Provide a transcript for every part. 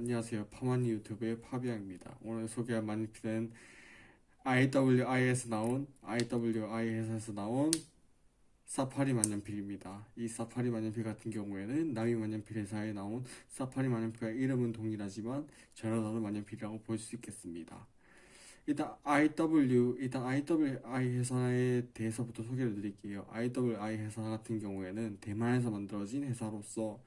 안녕하세요. 파마니 유튜브의 파비앙입니다. 오늘 소개할 마니피는 IWI에서 나온 IWI 회사에서 나온 사파리 만년필입니다. 이 사파리 만년필 같은 경우에는 나미 만년필 회사에 나온 사파리 만년필과 이름은 동일하지만 전혀 다른 만년필이라고 볼 수 있겠습니다. 일단 IW 일단 IWI 회사에 대해서부터 소개를 드릴게요. IWI 회사 같은 경우에는 대만에서 만들어진 회사로서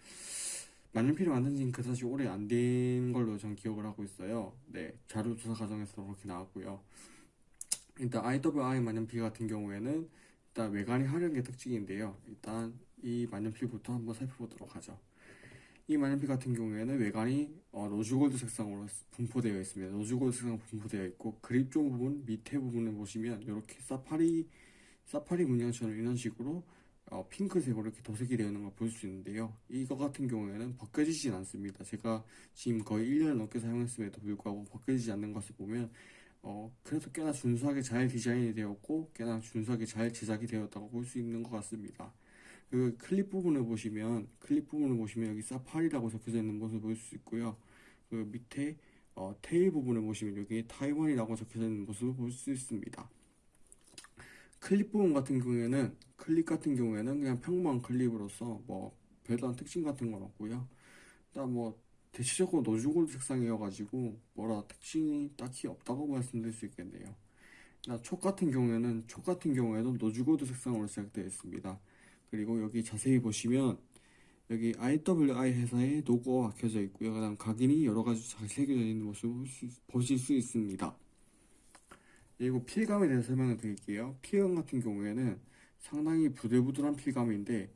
만년필이 만든 지는 그다지 오래 안 된 걸로 전 기억을 하고 있어요. 네, 자료 조사 과정에서 그렇게 나왔고요. 일단 IWI 만년필 같은 경우에는 일단 외관이 화려한 게 특징인데요. 일단 이 만년필부터 한번 살펴보도록 하죠. 이 만년필 같은 경우에는 외관이 어, rose gold 색상으로 분포되어 있습니다. rose gold 색상 분포되어 있고 그립 쪽 부분 밑에 부분을 보시면 이렇게 사파리 사파리 문양처럼 이런 식으로 어, 핑크색으로 이렇게 도색이 되어 있는 걸 볼 수 있는데요. 이거 같은 경우에는 벗겨지진 않습니다. 제가 지금 거의 1년을 넘게 사용했음에도 불구하고 벗겨지지 않는 것을 보면 어, 그래도 꽤나 준수하게 잘 디자인이 되었고 꽤나 준수하게 잘 제작이 되었다고 볼 수 있는 것 같습니다. 그 클립 부분을 보시면 클립 부분을 보시면 여기 사파리라고 적혀져 있는 것을 볼 수 있고요. 그 밑에 어, 테일 부분을 보시면 여기 타이완이라고 적혀져 있는 모습을 볼 수 있습니다. 클립 부분 같은 경우에는 클립 같은 경우에는 그냥 평범한 클립으로서 뭐 별다른 특징 같은 건 없고요. 일단 뭐 대체적으로 rose gold 색상이어가지고 뭐라 특징이 딱히 없다고 말씀드릴 수 있겠네요. 촉 같은 경우에는 촉 같은 경우에도 rose gold 색상으로 제작되어 있습니다. 그리고 여기 자세히 보시면 여기 IWI 회사의 로고가 박혀져 있고요. 그 다음 각인이 여러 가지 잘 새겨져 있는 모습을 보실 수 있습니다. 그리고 필감에 대해서 설명을 드릴게요. 필감 같은 경우에는 상당히 부들부들한 필감인데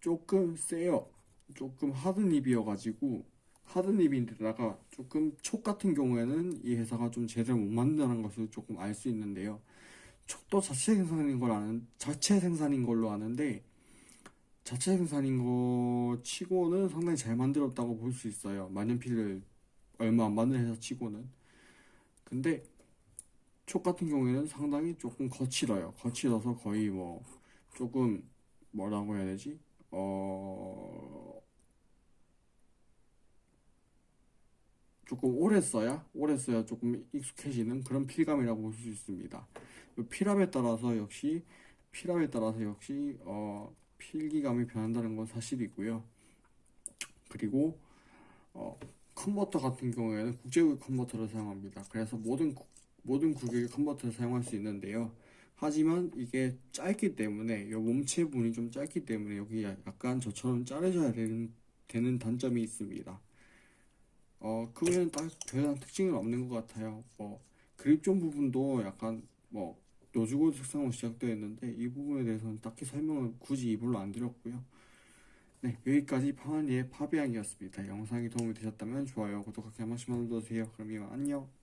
조금 세요. 조금 하드 립이어가지고 하드 립인데다가 조금 촉 같은 경우에는 이 회사가 좀 제대로 못 만든다는 것을 조금 알 수 있는데요. 촉도 자체 생산인 걸 아는 자체 생산인 걸로 아는데 자체 생산인 거 치고는 상당히 잘 만들었다고 볼 수 있어요. 만년필을 얼마 안 만든 회사 치고는. 근데 촉 같은 경우에는 상당히 조금 거칠어요. 거칠어서 거의 뭐 조금 뭐라고 해야 되지? 어 조금 오래 써야 오래 써야 조금 익숙해지는 그런 필감이라고 볼 수 있습니다. 필압에 따라서 역시 필압에 따라서 역시 어 필기감이 변한다는 건 사실이고요. 그리고 어 컨버터 같은 경우에는 국제 규격의 컨버터를 사용합니다. 그래서 모든 규, 모든 규격의 컨버터를 사용할 수 있는데요. 하지만 이게 짧기 때문에 이 몸체 부분이 좀 짧기 때문에 여기 약간 저처럼 자르셔야 되는, 되는 단점이 있습니다. 어, 그 외에는 딱 별다른 특징은 없는 것 같아요. 뭐 grip zone 부분도 약간 뭐 rose gold 색상으로 제작되어 있는데 이 부분에 대해서는 딱히 설명을 굳이 일부러 안 드렸고요. 네, 여기까지 파마니의 파비앙이었습니다. 영상이 도움이 되셨다면 좋아요, 구독하기 한 번씩만 눌러주세요. 그럼 이만 안녕.